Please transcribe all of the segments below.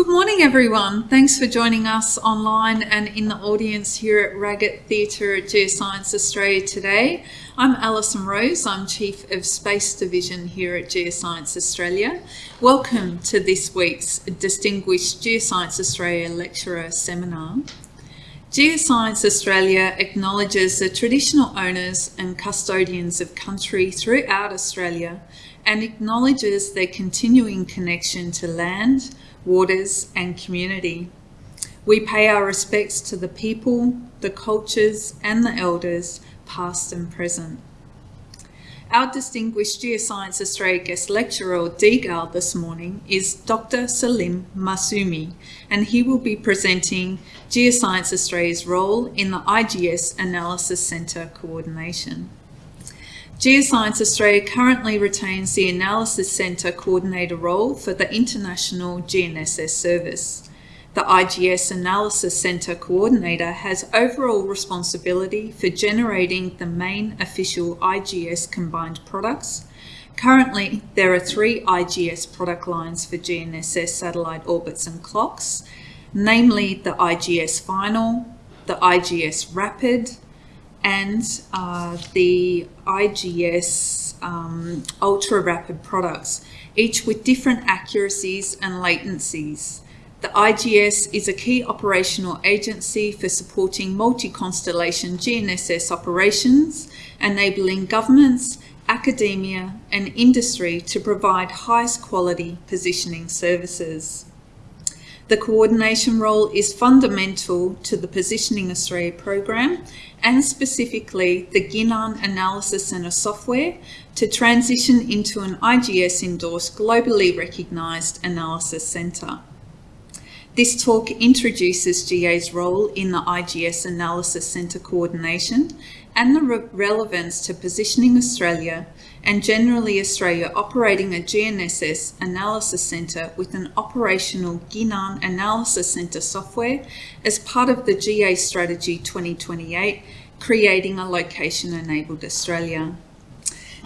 Good morning, everyone. Thanks for joining us online and in the audience here at Raggett Theatre at Geoscience Australia today. I'm Alison Rose. I'm Chief of Space Division here at Geoscience Australia. Welcome to this week's Distinguished Geoscience Australia Lecturer Seminar. Geoscience Australia acknowledges the traditional owners and custodians of country throughout Australia and acknowledges their continuing connection to land, waters and community. We pay our respects to the people, the cultures and the elders, past and present. Our distinguished Geoscience Australia guest lecturer or this morning is Dr. Salim Masoumi and he will be presenting Geoscience Australia's role in the IGS Analysis Centre coordination. Geoscience Australia currently retains the Analysis Centre Coordinator role for the International GNSS Service. The IGS Analysis Centre Coordinator has overall responsibility for generating the main official IGS combined products. Currently, there are three IGS product lines for GNSS satellite orbits and clocks, namely the IGS Final, the IGS Rapid, and uh, the IGS um, ultra rapid products, each with different accuracies and latencies. The IGS is a key operational agency for supporting multi-constellation GNSS operations, enabling governments, academia and industry to provide highest quality positioning services. The coordination role is fundamental to the Positioning Australia program and specifically the GINAN Analysis Centre software to transition into an IGS endorsed globally recognised analysis centre. This talk introduces GA's role in the IGS Analysis Centre coordination and the re relevance to Positioning Australia and generally Australia operating a GNSS analysis centre with an operational GINAN analysis centre software as part of the GA Strategy 2028, creating a location-enabled Australia.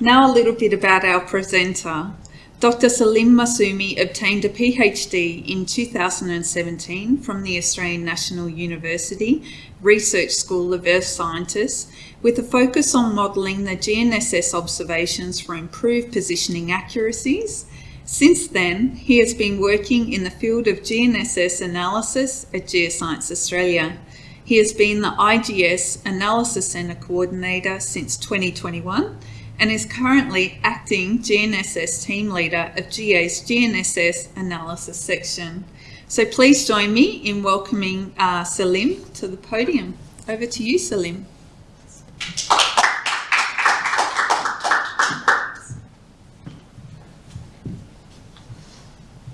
Now a little bit about our presenter. Dr. Salim Masoumi obtained a PhD in 2017 from the Australian National University Research School of Earth Scientists with a focus on modelling the GNSS observations for improved positioning accuracies. Since then, he has been working in the field of GNSS analysis at Geoscience Australia. He has been the IGS Analysis Centre Coordinator since 2021 and is currently acting GNSS team leader of GA's GNSS analysis section. So please join me in welcoming uh, Salim to the podium. Over to you, Salim.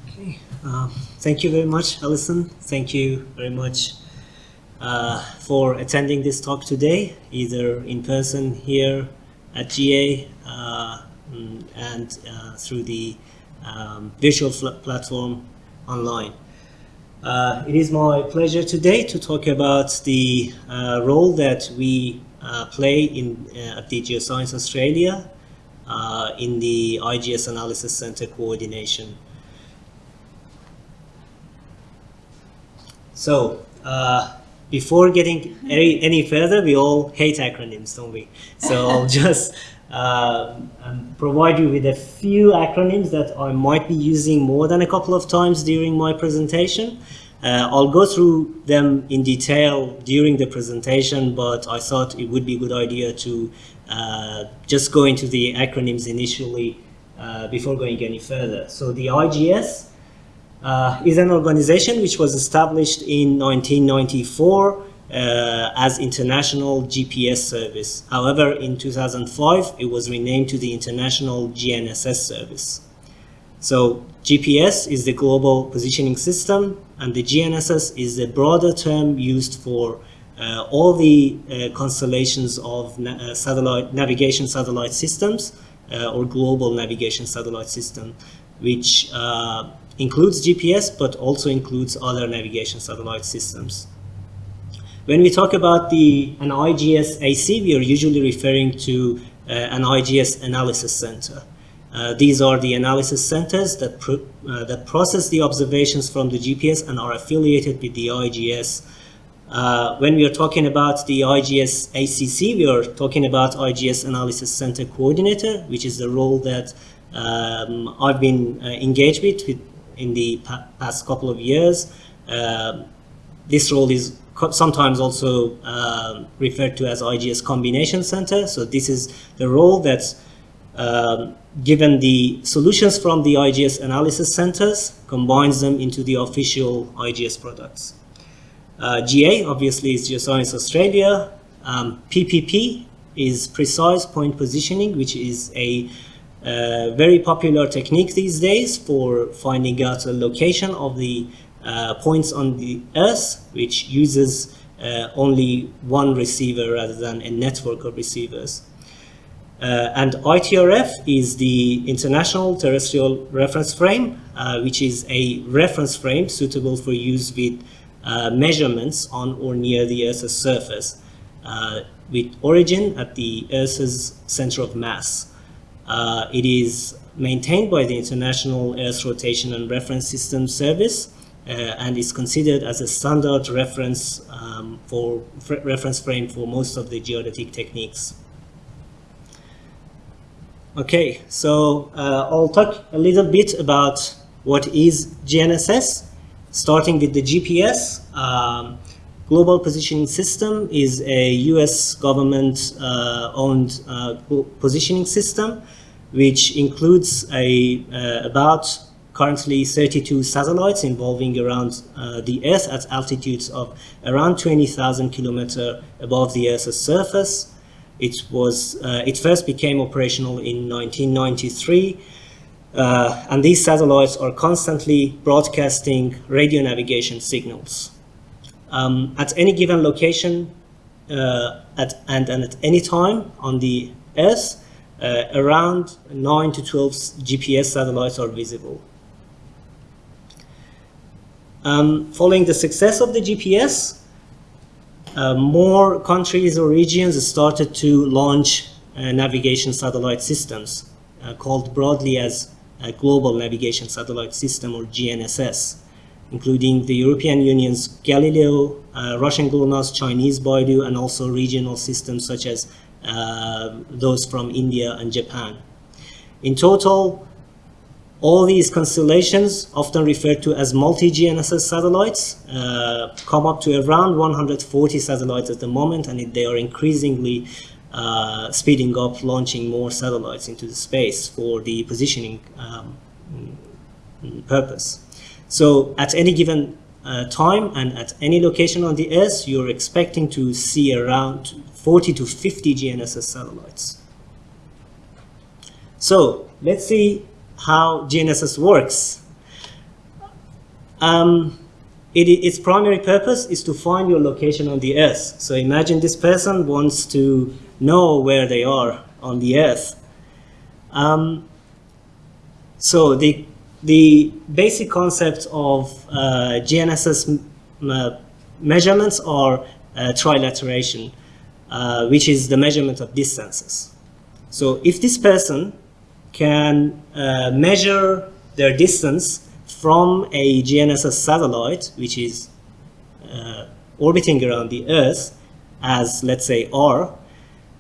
Okay, uh, thank you very much, Alison. Thank you very much uh, for attending this talk today, either in person here at GA uh, mm, and uh, through the um, visual platform online. Uh, it is my pleasure today to talk about the uh, role that we play in uh, at the Geoscience Australia in the IGS Analysis Center coordination. So, before getting any, any further, we all hate acronyms, don't we? So I'll just uh, um, provide you with a few acronyms that I might be using more than a couple of times during my presentation. Uh, I'll go through them in detail during the presentation, but I thought it would be a good idea to uh, just go into the acronyms initially uh, before going any further. So the IGS uh, is an organization which was established in 1994 uh, as International GPS Service. However, in 2005, it was renamed to the International GNSS Service. So GPS is the global positioning system and the GNSS is a broader term used for uh, all the uh, constellations of na uh, satellite navigation satellite systems uh, or global navigation satellite system, which uh, includes GPS but also includes other navigation satellite systems. When we talk about the an IGS AC, we are usually referring to uh, an IGS analysis center. Uh, these are the analysis centers that, pro uh, that process the observations from the GPS and are affiliated with the IGS. Uh, when we are talking about the IGS ACC, we are talking about IGS Analysis Center Coordinator, which is the role that um, I've been uh, engaged with, with in the pa past couple of years. Um, this role is sometimes also uh, referred to as IGS Combination Center. So this is the role that's um, given the solutions from the IGS analysis centers, combines them into the official IGS products. Uh, GA obviously is Geoscience Australia. Um, PPP is precise point positioning, which is a uh, very popular technique these days for finding out the location of the uh, points on the Earth, which uses uh, only one receiver rather than a network of receivers. Uh, and ITRF is the International Terrestrial Reference Frame, uh, which is a reference frame suitable for use with uh, measurements on or near the Earth's surface, uh, with origin at the Earth's center of mass. Uh, it is maintained by the International Earth Rotation and Reference System Service uh, and is considered as a standard reference um, for reference frame for most of the geodetic techniques. Okay, so uh, I'll talk a little bit about what is GNSS, starting with the GPS. Um, Global Positioning System is a US government uh, owned uh, positioning system which includes a, uh, about currently 32 satellites involving around uh, the Earth at altitudes of around 20,000 kilometers above the Earth's surface. It was uh, it first became operational in 1993, uh, and these satellites are constantly broadcasting radio navigation signals. Um, at any given location uh, at, and, and at any time on the Earth, uh, around 9 to 12 GPS satellites are visible. Um, following the success of the GPS, uh, more countries or regions started to launch uh, navigation satellite systems uh, called broadly as a Global Navigation Satellite System or GNSS, including the European Union's Galileo, uh, Russian GLONASS, Chinese Beidou, and also regional systems such as uh, those from India and Japan. In total, all these constellations, often referred to as multi-GNSS satellites, uh, come up to around 140 satellites at the moment, and they are increasingly uh, speeding up, launching more satellites into the space for the positioning um, purpose. So at any given uh, time and at any location on the Earth, you're expecting to see around 40 to 50 GNSS satellites. So let's see how GNSS works. Um, it, its primary purpose is to find your location on the Earth. So imagine this person wants to know where they are on the Earth. Um, so the, the basic concept of uh, GNSS uh, measurements are uh, trilateration, uh, which is the measurement of distances. So if this person can uh, measure their distance from a GNSS satellite, which is uh, orbiting around the Earth, as let's say R,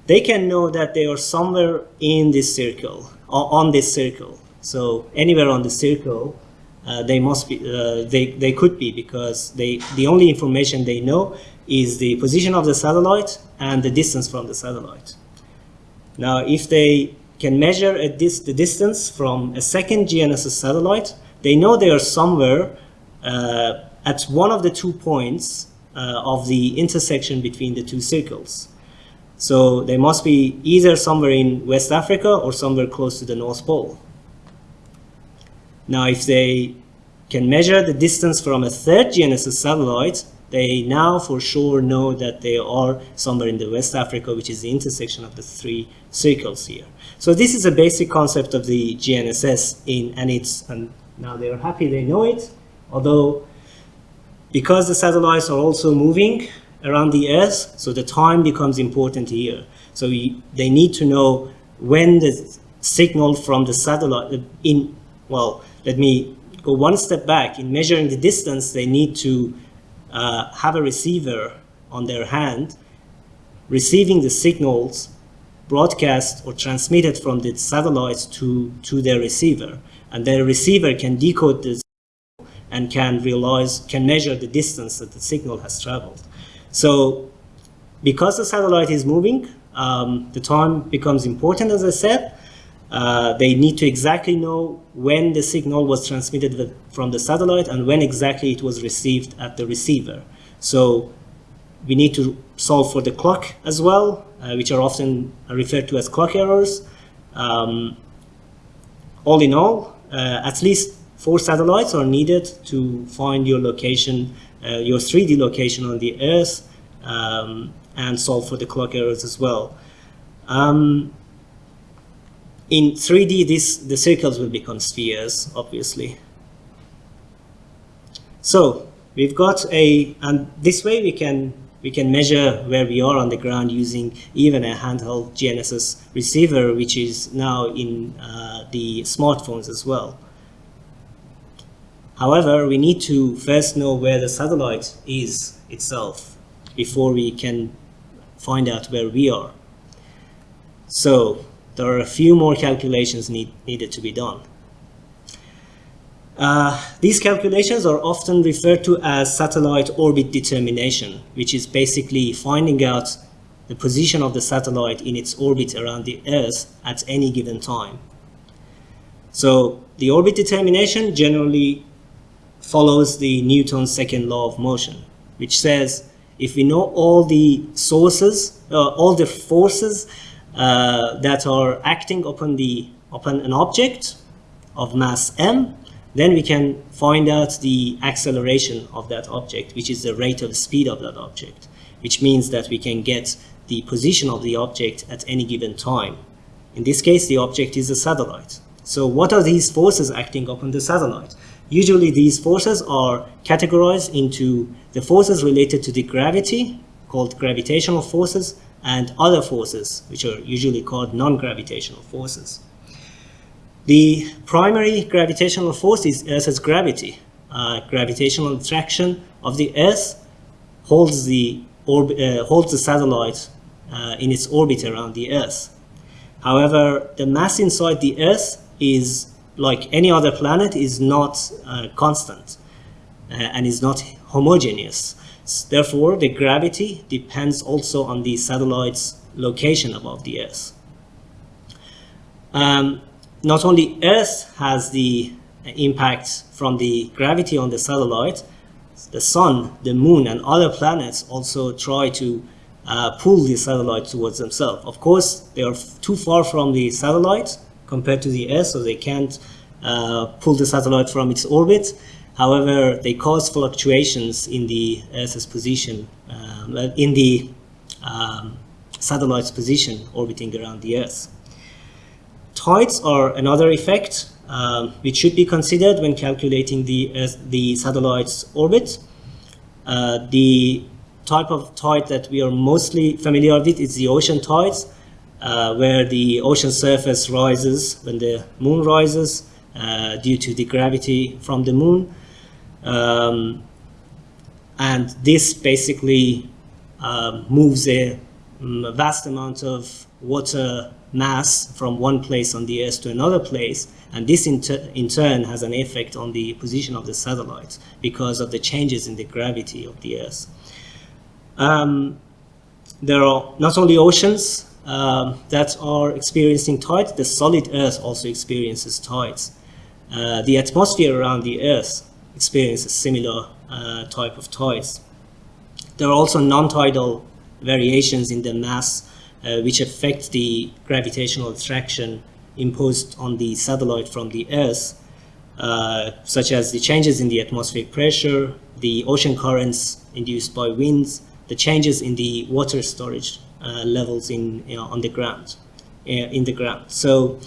they can know that they are somewhere in this circle, or on this circle. So anywhere on the circle, uh, they must be, uh, they, they could be because they, the only information they know is the position of the satellite and the distance from the satellite. Now, if they can measure dis the distance from a second GNSS satellite. They know they are somewhere uh, at one of the two points uh, of the intersection between the two circles. So they must be either somewhere in West Africa or somewhere close to the North Pole. Now, if they can measure the distance from a third GNSS satellite, they now for sure know that they are somewhere in the West Africa, which is the intersection of the three circles here. So this is a basic concept of the GNSS in, and it's, and now they are happy they know it, although because the satellites are also moving around the Earth, so the time becomes important here. So we, they need to know when the signal from the satellite uh, in, well, let me go one step back. In measuring the distance, they need to uh, have a receiver on their hand receiving the signals broadcast or transmitted from the satellites to, to their receiver. And their receiver can decode this and can realize, can measure the distance that the signal has traveled. So because the satellite is moving, um, the time becomes important, as I said. Uh, they need to exactly know when the signal was transmitted from the satellite and when exactly it was received at the receiver. So we need to solve for the clock as well, uh, which are often referred to as clock errors. Um, all in all, uh, at least four satellites are needed to find your location, uh, your 3D location on the Earth, um, and solve for the clock errors as well. Um, in 3D, this, the circles will become spheres, obviously. So we've got a, and this way we can we can measure where we are on the ground using even a handheld GNSS receiver, which is now in uh, the smartphones as well. However, we need to first know where the satellite is itself before we can find out where we are. So there are a few more calculations need, needed to be done. Uh, these calculations are often referred to as satellite orbit determination, which is basically finding out the position of the satellite in its orbit around the Earth at any given time. So the orbit determination generally follows the Newton's second law of motion, which says if we know all the sources, uh, all the forces Uh, that are acting upon the upon an object of mass m, then we can find out the acceleration of that object, which is the rate of speed of that object, which means that we can get the position of the object at any given time. In this case, the object is a satellite. So what are these forces acting upon the satellite? Usually these forces are categorized into the forces related to the gravity, called gravitational forces, and other forces, which are usually called non-gravitational forces. The primary gravitational force is Earth's gravity. Uh, gravitational attraction of the Earth holds the, uh, holds the satellite uh, in its orbit around the Earth. However, the mass inside the Earth is, like any other planet, is not uh, constant uh, and is not homogeneous. Therefore, the gravity depends also on the satellite's location above the Earth. Um, not only Earth has the impact from the gravity on the satellite, the sun, the moon, and other planets also try to uh, pull the satellite towards themselves. Of course, they are too far from the satellite compared to the Earth, so they can't uh, pull the satellite from its orbit. However, they cause fluctuations in the Earth's position, um, in the um, satellite's position orbiting around the Earth. Tides are another effect um, which should be considered when calculating the, uh, the satellite's orbit. Uh, the type of tide that we are mostly familiar with is the ocean tides, uh, where the ocean surface rises when the moon rises uh, due to the gravity from the moon. Um, and this basically uh, moves a, um, a vast amount of water mass from one place on the Earth to another place, and this in, in, turn has an effect on the position of the satellites because of the changes in the gravity of the Earth. Um, there are not only oceans um, that are experiencing tides, the solid Earth also experiences tides. Uh, the atmosphere around the Earth experiences similar uh, type of tides. There are also non-tidal variations in the mass uh, which affect the gravitational attraction imposed on the satellite from the Earth, uh, such as the changes in the atmospheric pressure, the ocean currents induced by winds, the changes in the water storage uh, levels in you know, on the ground, uh, in the ground. So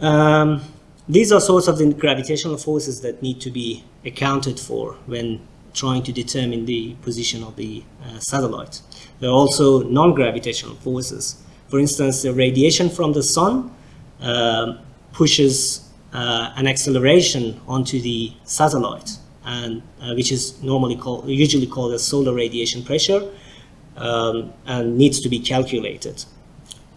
um, these are sorts of the gravitational forces that need to be accounted for when trying to determine the position of the uh, satellite. There are also non-gravitational forces. For instance, the radiation from the sun um, pushes uh, an acceleration onto the satellite, and uh, which is normally called, usually called as solar radiation pressure, um, and needs to be calculated.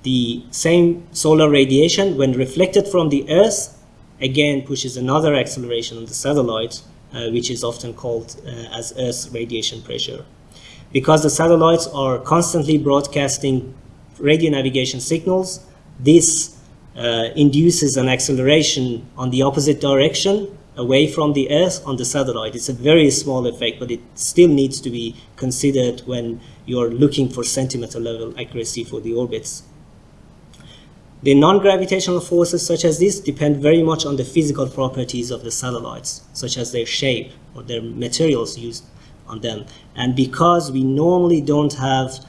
The same solar radiation, when reflected from the Earth, again pushes another acceleration on the satellite, uh, which is often called uh, as Earth radiation pressure. Because the satellites are constantly broadcasting radio navigation signals, this uh, induces an acceleration on the opposite direction away from the Earth on the satellite. It's a very small effect, but it still needs to be considered when you're looking for centimeter level accuracy for the orbits. The non-gravitational forces such as this depend very much on the physical properties of the satellites, such as their shape or their materials used on them. And because we normally don't have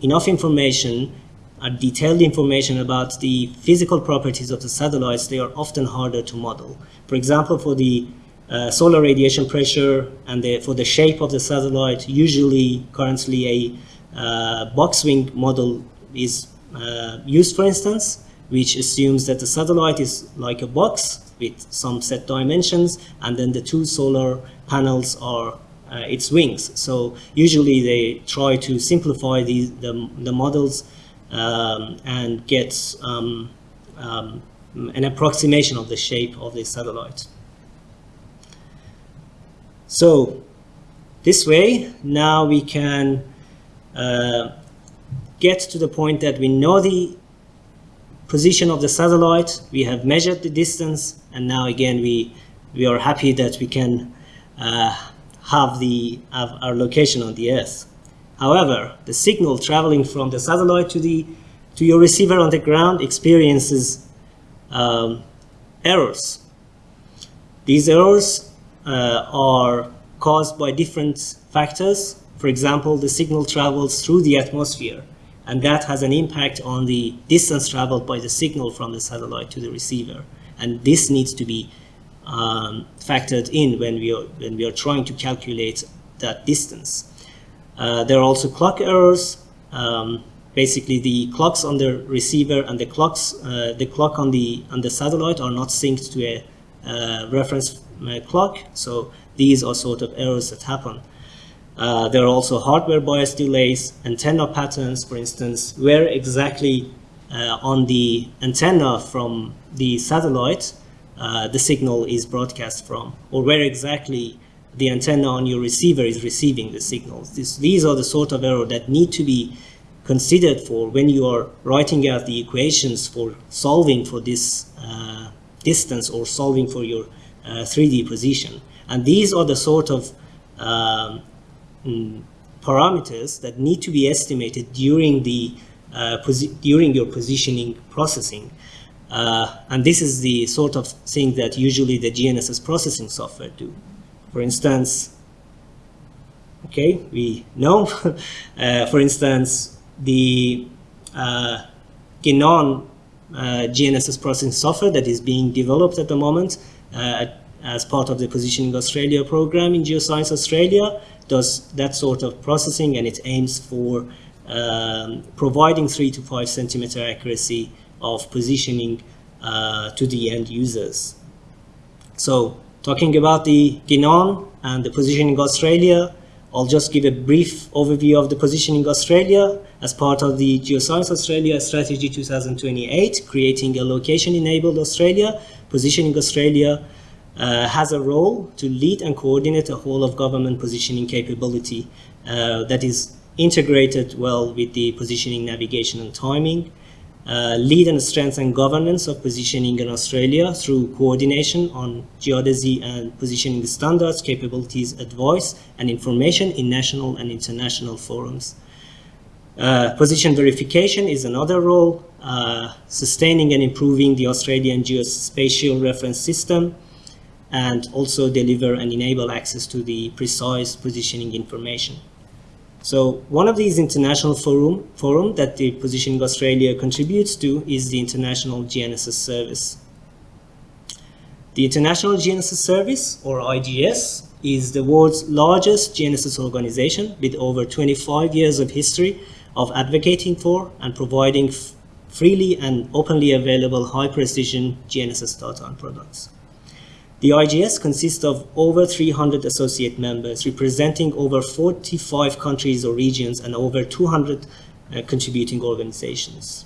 enough information, uh, detailed information about the physical properties of the satellites, they are often harder to model. For example, for the uh, solar radiation pressure and the, for the shape of the satellite, usually currently a uh, box wing model is uh, used, for instance, which assumes that the satellite is like a box with some set dimensions, and then the two solar panels are uh, its wings. So usually they try to simplify these, the, the models um, and get um, um, an approximation of the shape of the satellite. So this way, now we can uh, get to the point that we know the position of the satellite, we have measured the distance, and now again we, we are happy that we can uh, have, the, have our location on the Earth. However, the signal traveling from the satellite to, the, to your receiver on the ground experiences um, errors. These errors uh, are caused by different factors. For example, the signal travels through the atmosphere and that has an impact on the distance traveled by the signal from the satellite to the receiver. And this needs to be um, factored in when we, are, when we are trying to calculate that distance. Uh, there are also clock errors. Um, basically, the clocks on the receiver and the clocks, uh, the clock on the on the satellite are not synced to a uh, reference uh, clock. So these are sort of errors that happen. Uh, there are also hardware bias delays, antenna patterns, for instance, where exactly uh, on the antenna from the satellite uh, the signal is broadcast from, or where exactly the antenna on your receiver is receiving the signals. This, these are the sort of error that need to be considered for when you are writing out the equations for solving for this uh, distance or solving for your 3D uh, position. And these are the sort of um, um, parameters that need to be estimated during the uh, during your positioning processing. Uh, and this is the sort of thing that usually the GNSS processing software do. For instance, okay, we know, uh, for instance, the uh, Ginan uh, GNSS processing software that is being developed at the moment uh, as part of the Positioning Australia program in Geoscience Australia does that sort of processing and it aims for um, providing three to five centimeter accuracy of positioning uh, to the end users. So talking about the Ginan and the Positioning Australia, I'll just give a brief overview of the Positioning Australia as part of the Geoscience Australia Strategy 2028, creating a location-enabled Australia. Positioning Australia uh, has a role to lead and coordinate a whole of government positioning capability uh, that is integrated well with the positioning, navigation and timing, uh, lead and strengthen governance of positioning in Australia through coordination on geodesy and positioning standards, capabilities, advice and information in national and international forums. Uh, position verification is another role, uh, sustaining and improving the Australian geospatial reference system, and also deliver and enable access to the precise positioning information. So one of these international forum, forum that the Positioning Australia contributes to is the International GNSS Service. The International GNSS Service, or IGS, is the world's largest GNSS organization with over 25 years of history of advocating for and providing freely and openly available high-precision GNSS data and products. The IGS consists of over 300 associate members representing over 45 countries or regions and over 200 uh, contributing organizations.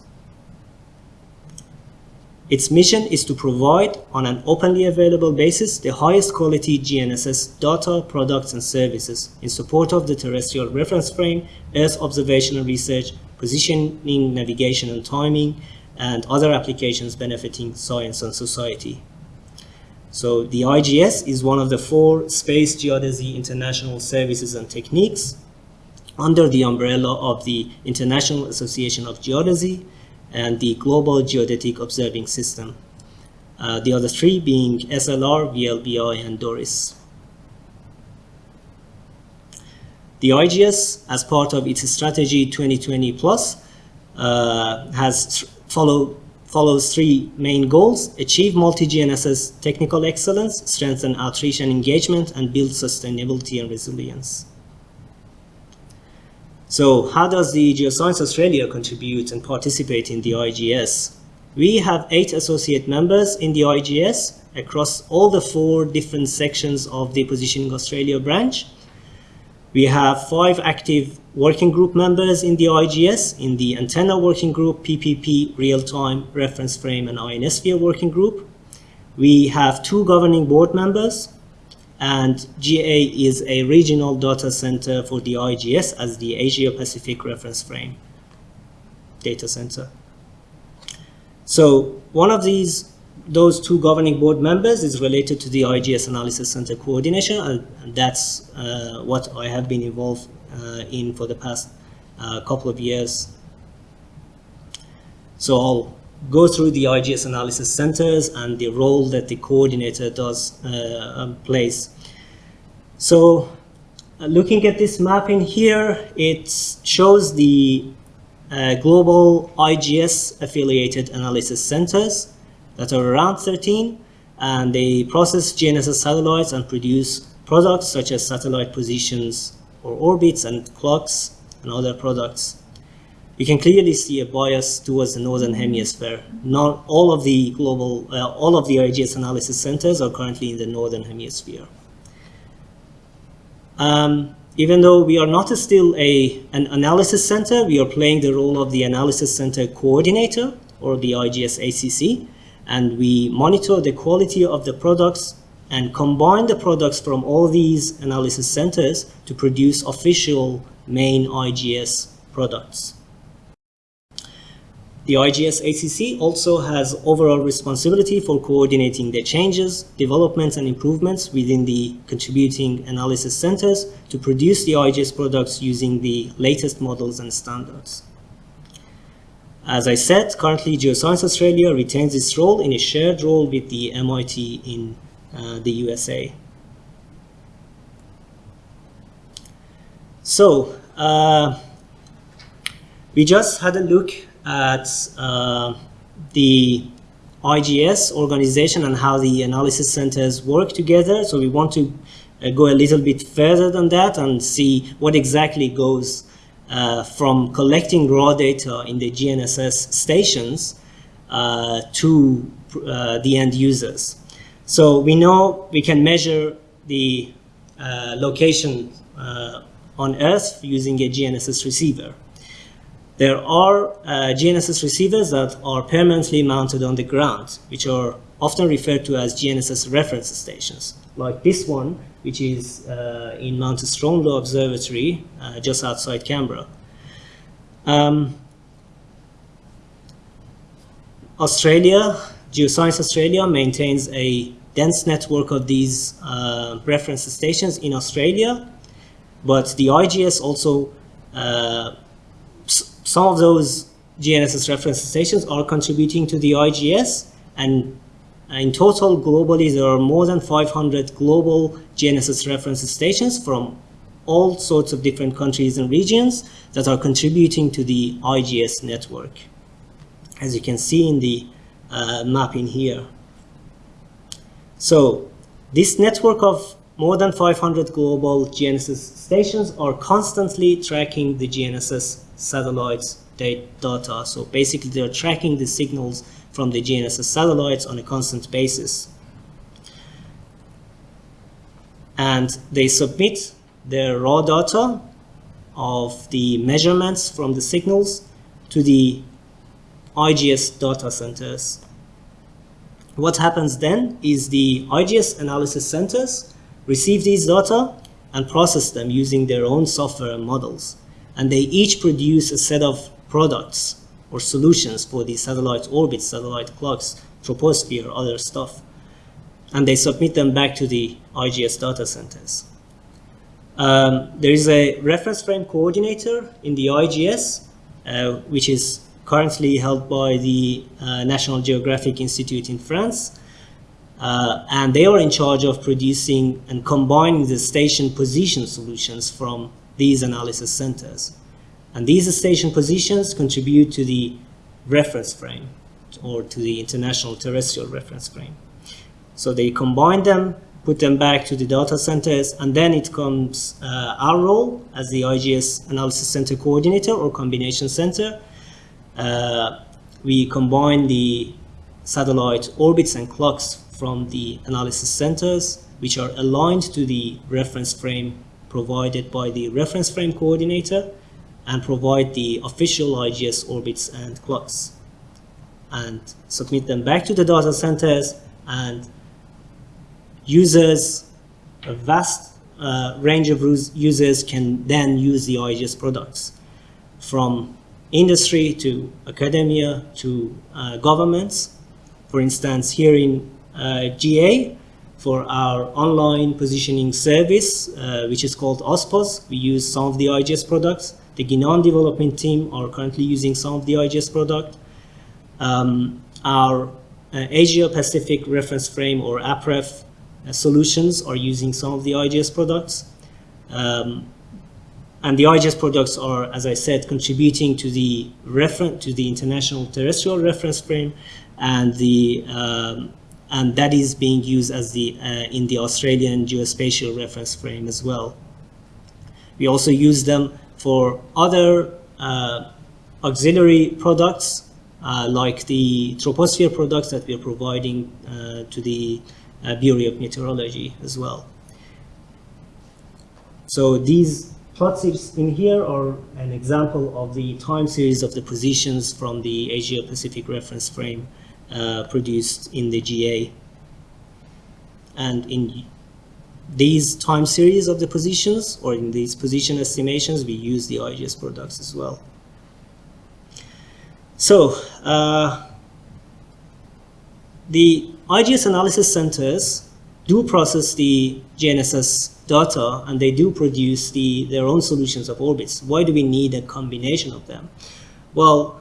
Its mission is to provide, on an openly available basis, the highest quality GNSS data, products, and services in support of the terrestrial reference frame, Earth observational research, positioning, navigation, and timing, and other applications benefiting science and society. So the IGS is one of the four space geodesy international services and techniques under the umbrella of the International Association of Geodesy and the Global Geodetic Observing System. Uh, the other three being SLR, VLBI, and DORIS. The IGS, as part of its strategy 2020 plus, uh, has follow, follows three main goals, achieve multi-GNSS technical excellence, strengthen outreach and engagement, and build sustainability and resilience. So how does the Geoscience Australia contribute and participate in the IGS? We have eight associate members in the IGS across all the four different sections of the Positioning Australia branch. We have five active working group members in the IGS, in the Antenna Working Group, PPP, Real-Time, Reference Frame, and Ionosphere Working Group. We have two governing board members, and GA is a regional data center for the IGS as the Asia Pacific Reference Frame data center. So one of these, those two governing board members is related to the IGS Analysis Center coordination, and, that's uh, what I have been involved uh, in for the past uh, couple of years. So I'll go through the IGS analysis centers and the role that the coordinator does uh, um, plays. So uh, looking at this map in here, it shows the uh, global IGS affiliated analysis centers that are around 13 and they process GNSS satellites and produce products such as satellite positions or orbits and clocks and other products you can clearly see a bias towards the northern hemisphere. Not all of the global, uh, all of the IGS analysis centers are currently in the northern hemisphere. Um, even though we are not still a, an analysis center, we are playing the role of the analysis center coordinator or the IGS ACC, and we monitor the quality of the products and combine the products from all these analysis centers to produce official main IGS products. The IGS ACC also has overall responsibility for coordinating the changes, developments, and improvements within the contributing analysis centers to produce the IGS products using the latest models and standards. As I said, currently Geoscience Australia retains its role in a shared role with the MIT in uh, the USA. So, uh, we just had a look at uh, the IGS organization and how the analysis centers work together. So we want to uh, go a little bit further than that and see what exactly goes uh, from collecting raw data in the GNSS stations uh, to uh, the end users. So we know we can measure the uh, location on Earth using a GNSS receiver. There are uh, GNSS receivers that are permanently mounted on the ground, which are often referred to as GNSS reference stations, like this one, which is uh, in Mount Stromlo Observatory, uh, just outside Canberra. Um, Australia, Geoscience Australia maintains a dense network of these uh, reference stations in Australia, but the IGS also uh, some of those GNSS reference stations are contributing to the IGS and in total globally there are more than 500 global GNSS reference stations from all sorts of different countries and regions that are contributing to the IGS network as you can see in the uh, mapping here. So this network of more than 500 global GNSS stations are constantly tracking the GNSS satellites data. So basically they're tracking the signals from the GNSS satellites on a constant basis. And they submit their raw data of the measurements from the signals to the IGS data centers. What happens then is the IGS analysis centers receive these data and process them using their own software and models. And they each produce a set of products or solutions for the satellite orbits, satellite clocks, troposphere, other stuff. And they submit them back to the IGS data centers. Um, there is a reference frame coordinator in the IGS, uh, which is currently held by the uh, National Geographic Institute in France. Uh, and they are in charge of producing and combining the station position solutions from these analysis centers. And these station positions contribute to the reference frame or to the international terrestrial reference frame. So they combine them, put them back to the data centers, and then it comes uh, our role as the IGS analysis center coordinator or combination center. Uh, we combine the satellite orbits and clocks from the analysis centers, which are aligned to the reference frame provided by the reference frame coordinator and provide the official IGS orbits and clocks and submit them back to the data centers and users, a vast uh, range of users can then use the IGS products from industry to academia to uh, governments. For instance, here in uh, GA, for our online positioning service, uh, which is called AUSPOS, we use some of the IGS products. The Ginan development team are currently using some of the IGS product. Um, our uh, Asia Pacific reference frame or APREF uh, solutions are using some of the IGS products. Um, and the IGS products are, as I said, contributing to the reference to the international terrestrial reference frame, and the um, and that is being used as the uh, in the Australian geospatial reference frame as well. We also use them for other uh, auxiliary products uh, like the troposphere products that we are providing uh, to the Bureau of Meteorology as well. So these plots in here are an example of the time series of the positions from the Asia Pacific reference frame uh, produced in the GA. And in these time series of the positions or in these position estimations, we use the IGS products as well. So uh, the IGS analysis centers do process the GNSS data and they do produce the, their own solutions of orbits. Why do we need a combination of them? Well,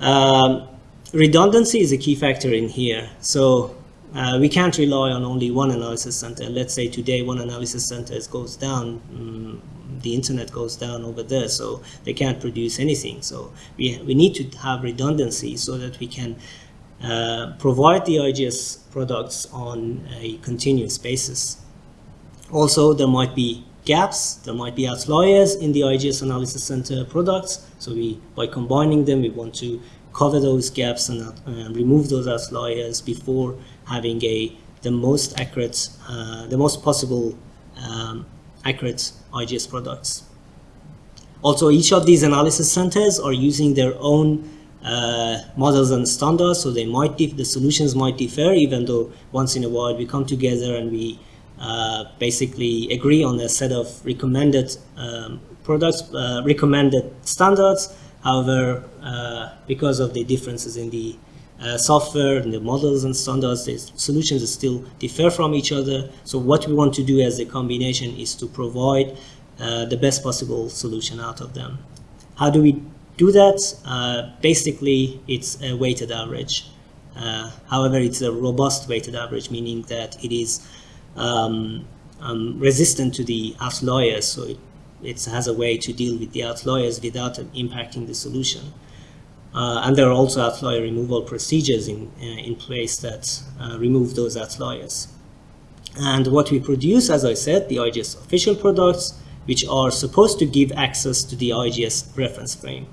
um, redundancy is a key factor in here. So uh, we can't rely on only one analysis center. Let's say today one analysis center goes down, um, the internet goes down over there, so they can't produce anything. So we, we need to have redundancy so that we can uh, provide the IGS products on a continuous basis. Also, there might be gaps, there might be outliers in the IGS Analysis Center products. So we, by combining them, we want to cover those gaps and uh, remove those outliers before having a the most accurate, uh, the most possible um, accurate IGS products. Also, each of these analysis centers are using their own uh, models and standards, so they might the solutions might differ, even though once in a while we come together and we uh, basically agree on a set of recommended um, products, uh, recommended standards. However, uh, because of the differences in the uh, software and the models and standards, the solutions still differ from each other. So what we want to do as a combination is to provide uh, the best possible solution out of them. How do we do that, uh, basically it's a weighted average. Uh, however, it's a robust weighted average, meaning that it is um, um, resistant to the outliers, so it, it, has a way to deal with the outliers without impacting the solution. Uh, and there are also outlier removal procedures in, uh, in place that uh, remove those outliers. And what we produce, as I said, the IGS official products, which are supposed to give access to the IGS reference frame.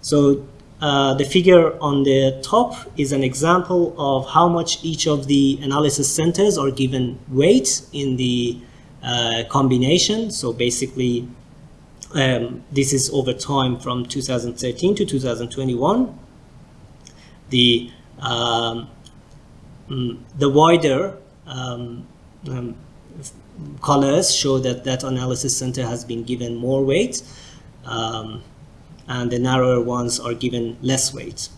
So uh, the figure on the top is an example of how much each of the analysis centers are given weight in the uh, combination. So basically, um, this is over time from 2013 to 2021. The um, mm, the wider um, um, colors show that that analysis center has been given more weight um, and the narrower ones are given less weight.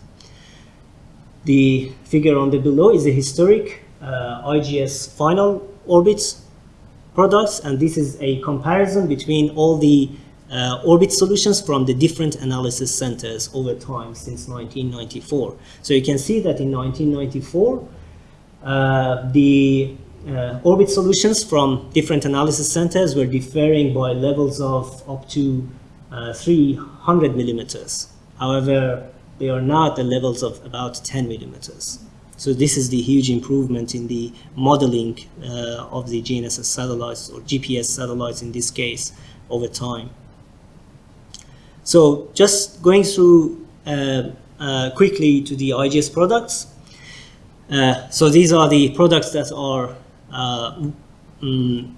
The figure on the below is the historic uh, IGS final orbit products and this is a comparison between all the uh, orbit solutions from the different analysis centers over time since 1994. So you can see that in 1994 uh, the uh, orbit solutions from different analysis centers were differing by levels of up to uh, 300 millimeters. However, they are now at the levels of about 10 millimeters. So this is the huge improvement in the modeling uh, of the GNSS satellites or GPS satellites in this case over time. So just going through uh, uh, quickly to the IGS products. Uh, so these are the products that are mm,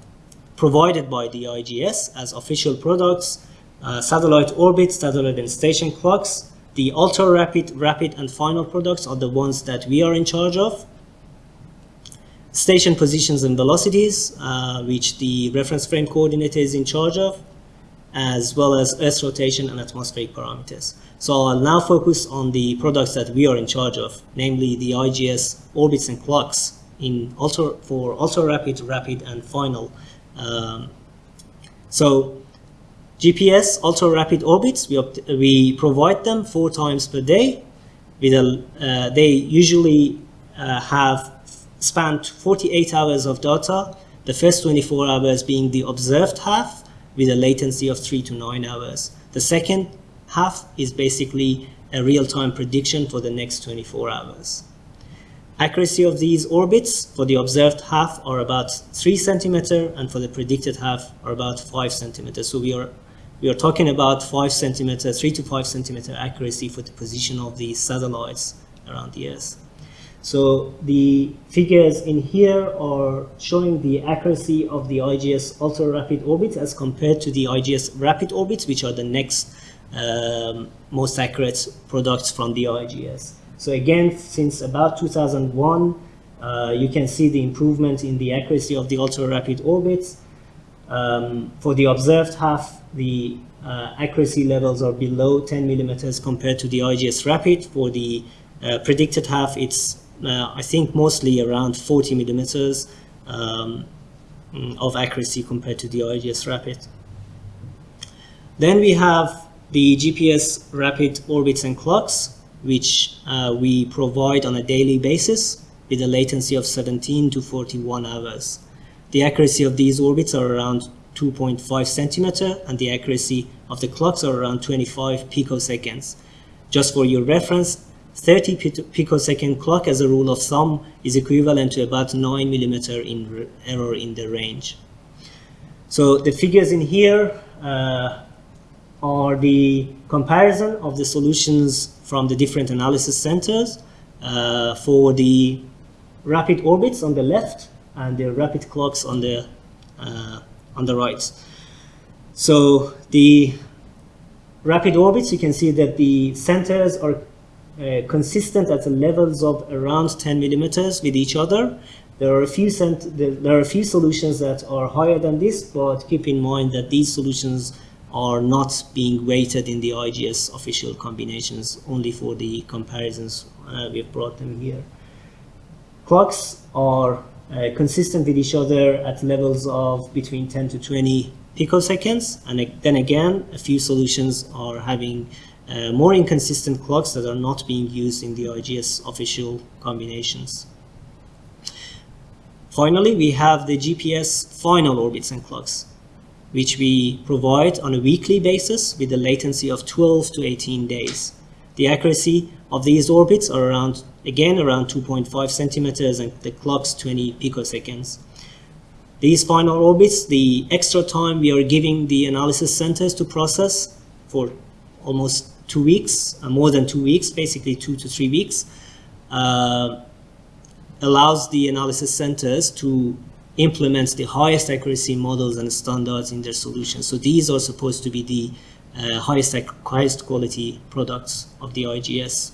provided by the IGS as official products, uh, satellite orbit, satellite and station clocks. The ultra rapid, rapid and final products are the ones that we are in charge of. Station positions and velocities, uh, which the reference frame coordinator is in charge of, as well as Earth rotation and atmospheric parameters. So I'll now focus on the products that we are in charge of, namely the IGS orbits and clocks in ultra for ultra rapid, rapid, and final. Um, so GPS ultra rapid orbits we we provide them four times per day. With a, uh, they usually uh, have spanned 48 hours of data. The first 24 hours being the observed half with a latency of three to nine hours. The second half is basically a real-time prediction for the next 24 hours. Accuracy of these orbits for the observed half are about 3 centimeter and for the predicted half are about 5 centimeters. So we are we are talking about 5 centimeter, 3 to 5 centimeter accuracy for the position of the satellites around the Earth. So the figures in here are showing the accuracy of the IGS ultra-rapid orbits as compared to the IGS rapid orbits, which are the next um, most accurate products from the IGS. So again, since about 2001, uh, you can see the improvement in the accuracy of the ultra-rapid orbits. Um, for the observed half, the uh, accuracy levels are below 10 millimeters compared to the IGS Rapid. For the uh, predicted half, it's, I think, mostly around 40 millimeters um, of accuracy compared to the IGS Rapid. Then we have the GPS Rapid orbits and clocks which uh, we provide on a daily basis with a latency of 17 to 41 hours. The accuracy of these orbits are around 2.5 centimeter and the accuracy of the clocks are around 25 picoseconds. Just for your reference, 30 picosecond clock as a rule of thumb is equivalent to about 9 millimeter in error in the range. So the figures in here uh, are the comparison of the solutions from the different analysis centers uh, for the rapid orbits on the left and the rapid clocks on the uh, on the right. So the rapid orbits, you can see that the centers are uh, consistent at the levels of around 10 millimeters with each other. There are a few there are a few solutions that are higher than this, but keep in mind that these solutions are not being weighted in the IGS official combinations, only for the comparisons uh, we've brought them here. Clocks are uh, consistent with each other at levels of between 10 to 20 picoseconds, and then again, a few solutions are having uh, more inconsistent clocks that are not being used in the IGS official combinations. Finally, we have the GPS final orbits and clocks which we provide on a weekly basis with a latency of 12 to 18 days. The accuracy of these orbits are around, again, around 2.5 centimeters and the clock's 20 picoseconds. These final orbits, the extra time we are giving the analysis centers to process for almost two weeks, uh, more than two weeks, basically two to three weeks, uh, allows the analysis centers to implement the highest accuracy models and standards in their solutions. So these are supposed to be the uh, highest, highest quality products of the IGS.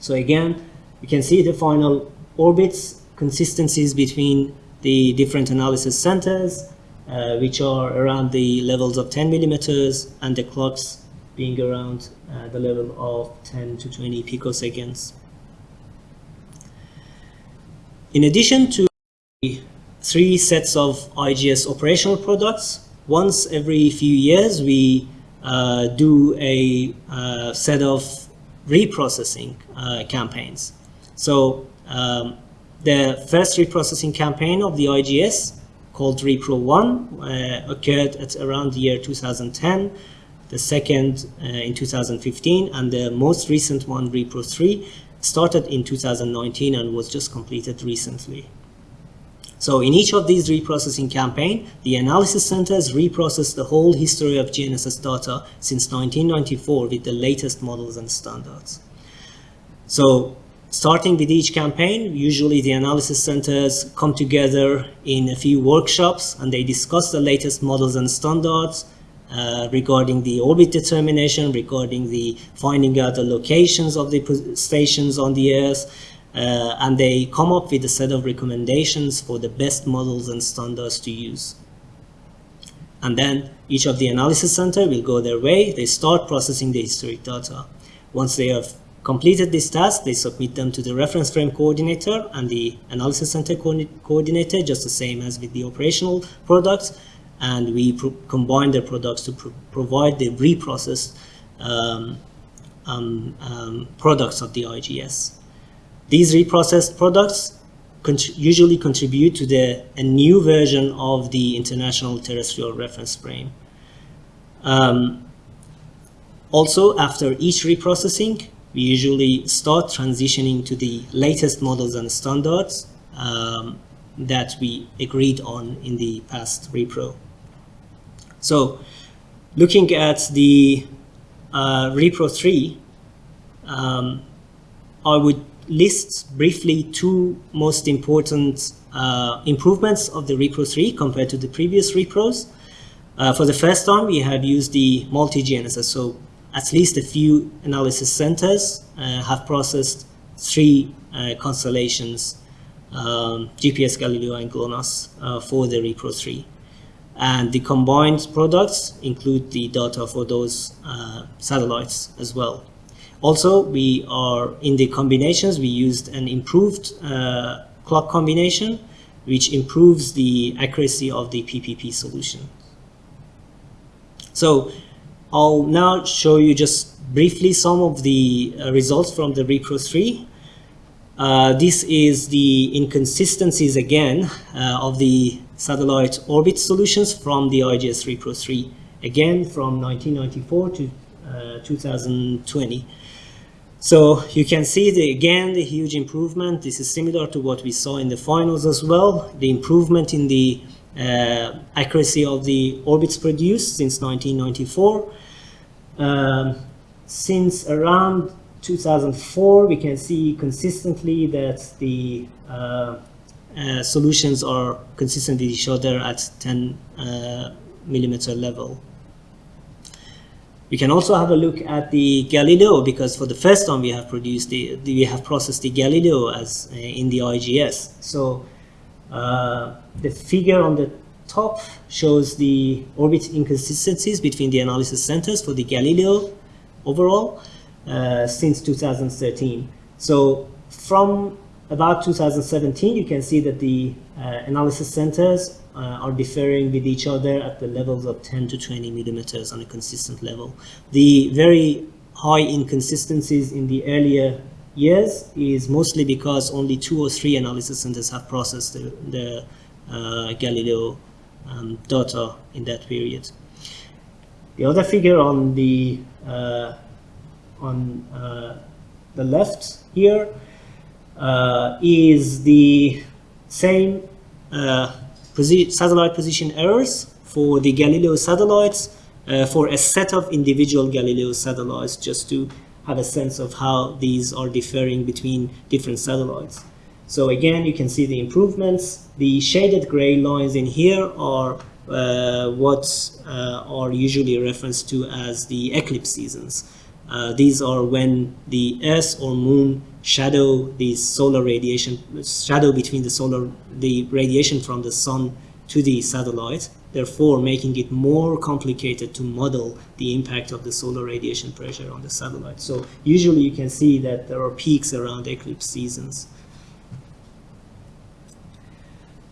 So again, you can see the final orbits, consistencies between the different analysis centers, uh, which are around the levels of 10 millimeters, and the clocks being around uh, the level of 10 to 20 picoseconds. In addition to three sets of IGS operational products, once every few years we uh, do a uh, set of reprocessing uh, campaigns. So um, the first reprocessing campaign of the IGS called Repro 1 uh, occurred at around the year 2010, the second uh, in 2015, and the most recent one, Repro 3, started in 2019 and was just completed recently. So in each of these reprocessing campaign, the analysis centers reprocess the whole history of GNSS data since 1994 with the latest models and standards. So starting with each campaign, usually the analysis centers come together in a few workshops and they discuss the latest models and standards uh, regarding the orbit determination, regarding the finding out the locations of the stations on the Earth, uh, and they come up with a set of recommendations for the best models and standards to use. And then each of the analysis center will go their way. They start processing the historic data. Once they have completed this task, they submit them to the reference frame coordinator and the analysis center co coordinator, just the same as with the operational products. And we combine their products to pro provide the reprocessed um, um, um, products of the IGS. These reprocessed products usually contribute to the, a new version of the International Terrestrial Reference Frame. Um, also, after each reprocessing, we usually start transitioning to the latest models and standards um, that we agreed on in the past repro. So, looking at the uh, repro 3, um, I would list briefly two most important uh, improvements of the Repro 3 compared to the previous repros. Uh, for the first one, we have used the multi-GNSS, so at least a few analysis centers uh, have processed three uh, constellations, um, GPS, Galileo, and GLONASS uh, for the Repro 3. And the combined products include the data for those uh, satellites as well. Also, we are in the combinations, we used an improved uh, clock combination, which improves the accuracy of the PPP solution. So I'll now show you just briefly some of the uh, results from the Repro 3. Uh, this is the inconsistencies again uh, of the satellite orbit solutions from the IGS Repro 3, again from 1994 to uh, 2020. So you can see the, again the huge improvement. This is similar to what we saw in the finals as well. The improvement in the uh, accuracy of the orbits produced since 1994. Um, since around 2004, we can see consistently that the uh, uh, solutions are consistent with each other at 10 uh, millimeter level. We can also have a look at the Galileo because for the first time we have produced the, the we have processed the Galileo as uh, in the IGS. So uh, the figure on the top shows the orbit inconsistencies between the analysis centers for the Galileo overall uh, since 2013. So from about 2017, you can see that the uh, analysis centers uh, are differing with each other at the levels of 10 to 20 millimeters on a consistent level. The very high inconsistencies in the earlier years is mostly because only two or three analysis centers have processed the, the uh, Galileo um, data in that period. The other figure on the uh, on uh, the left here uh, is the same uh, posi satellite position errors for the Galileo satellites uh, for a set of individual Galileo satellites just to have a sense of how these are differing between different satellites. So again, you can see the improvements. The shaded gray lines in here are uh, what uh, are usually referenced to as the eclipse seasons. Uh, these are when the Earth or Moon shadow the solar radiation, shadow between the solar, the radiation from the Sun to the satellite, therefore making it more complicated to model the impact of the solar radiation pressure on the satellite. So usually you can see that there are peaks around eclipse seasons.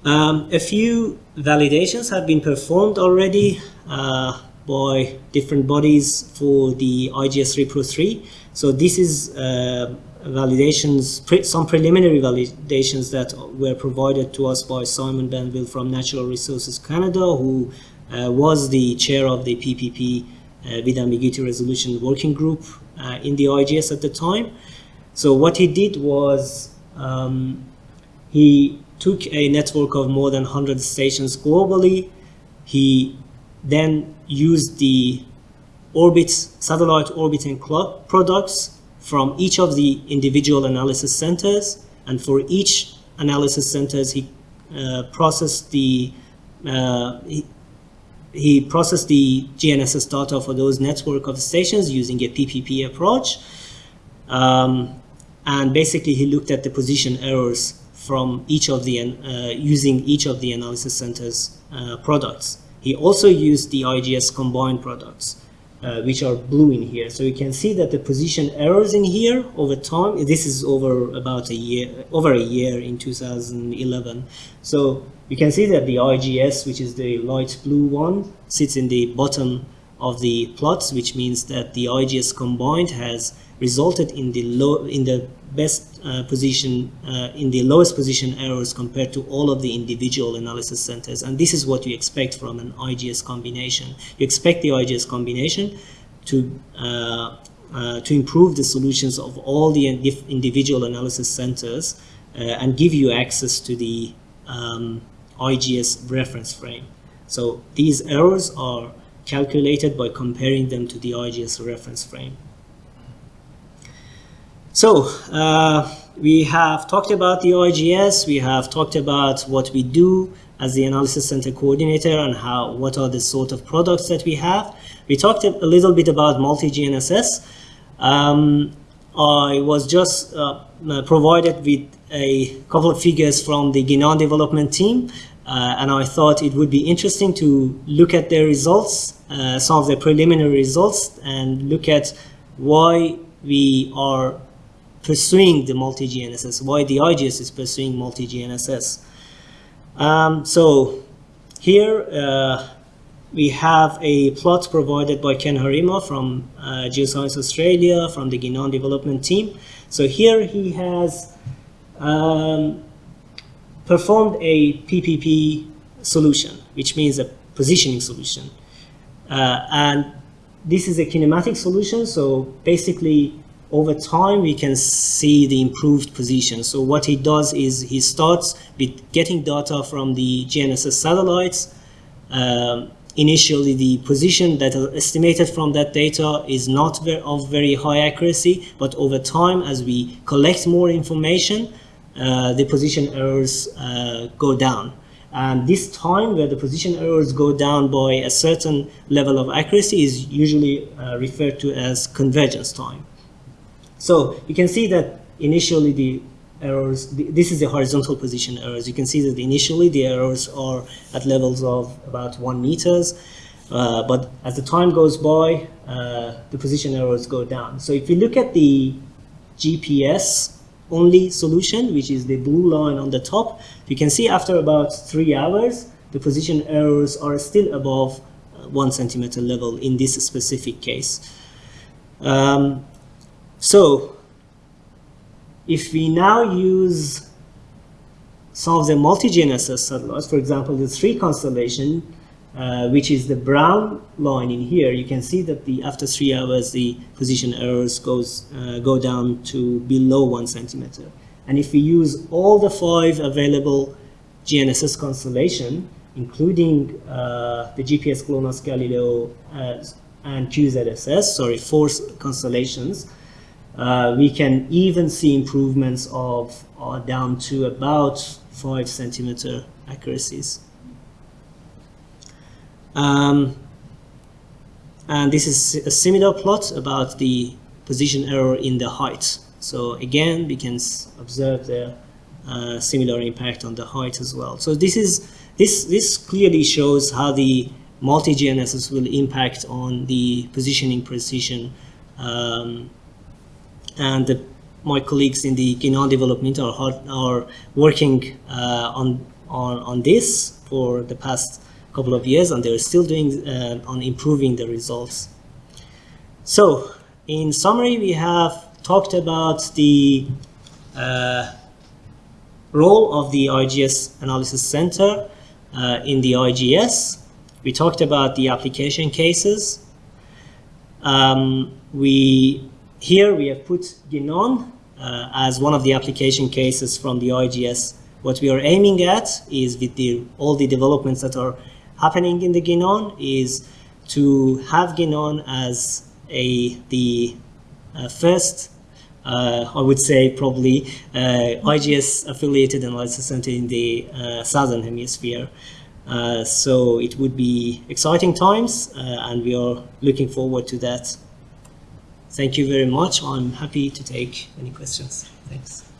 Um, a few validations have been performed already uh, by different bodies for the IGS 3 Pro 3. So this is uh, validations, pre some preliminary validations that were provided to us by Simon Banville from Natural Resources Canada, who uh, was the chair of the PPP uh, with ambiguity resolution working group uh, in the IGS at the time. So what he did was um, he took a network of more than 100 stations globally. He then used the orbit, satellite orbit and clock products from each of the individual analysis centers. And for each analysis centers, he uh, processed the uh, he, he, processed the GNSS data for those network of stations using a PPP approach. Um, and basically, he looked at the position errors from each of the, uh, using each of the analysis centers uh, products. He also used the IGS combined products, uh, which are blue in here. So you can see that the position errors in here over time, this is over about a year, over a year in 2011. So you can see that the IGS, which is the light blue one, sits in the bottom of the plots, which means that the IGS combined has resulted in the low in the best uh, position uh, in the lowest position errors compared to all of the individual analysis centers. And this is what you expect from an IGS combination. You expect the IGS combination to uh, uh, to improve the solutions of all the individual analysis centers and give you access to the um, IGS reference frame. So these errors are calculated by comparing them to the IGS reference frame so uh, we have talked about the OIGS, we have talked about what we do as the analysis center coordinator and how what are the sort of products that we have. We talked a little bit about multi-GNSS. Um, I was just uh, provided with a couple of figures from the Ginan development team uh, and I thought it would be interesting to look at their results, uh, some of the preliminary results and look at why we are pursuing the multi-GNSS, why the IGS is pursuing multi-GNSS. Um, so here uh, we have a plot provided by Ken Harima from uh, Geoscience Australia, from the Ginan development team. So here he has um, performed a PPP solution, which means a positioning solution. Uh, and this is a kinematic solution, so basically over time we can see the improved position. So what he does is he starts with getting data from the GNSS satellites. Um, initially the position that is estimated from that data is not very, of very high accuracy, but over time as we collect more information, uh, the position errors uh, go down. And this time where the position errors go down by a certain level of accuracy is usually uh, referred to as convergence time. So you can see that initially the errors, this is the horizontal position errors. You can see that initially the errors are at levels of about one meters, uh, but as the time goes by, uh, the position errors go down. So if you look at the GPS only solution, which is the blue line on the top, you can see after about three hours, the position errors are still above uh, one centimeter level in this specific case. Um, so if we now use some of the multi-GNSS satellites, for example, the three constellation, uh, which is the brown line in here, you can see that the after three hours the position errors goes uh, go down to below one centimeter. And if we use all the five available GNSS constellation, including uh, the GPS GLONASS Galileo uh, and QZSS, sorry, four constellations, uh, we can even see improvements of uh, down to about five centimeter accuracies. Um, and this is a similar plot about the position error in the height. So again, we can observe the uh, similar impact on the height as well. So this is this this clearly shows how the multi-GNSS will impact on the positioning precision. Um, and the, my colleagues in the Ginan development are, are working uh, on, on, on this for the past couple of years and they're still doing uh, on improving the results. So in summary, we have talked about the uh, role of the IGS Analysis Center uh, in the IGS. We talked about the application cases. Um, we Here we have put Ginan uh, as one of the application cases from the IGS. What we are aiming at is with the, all the developments that are happening in the Ginan is to have Ginan as a, the uh, first uh, I would say probably uh, IGS affiliated analysis center in the uh, southern hemisphere. Uh, so it would be exciting times and we are looking forward to that. Thank you very much. I'm happy to take any questions. Thanks.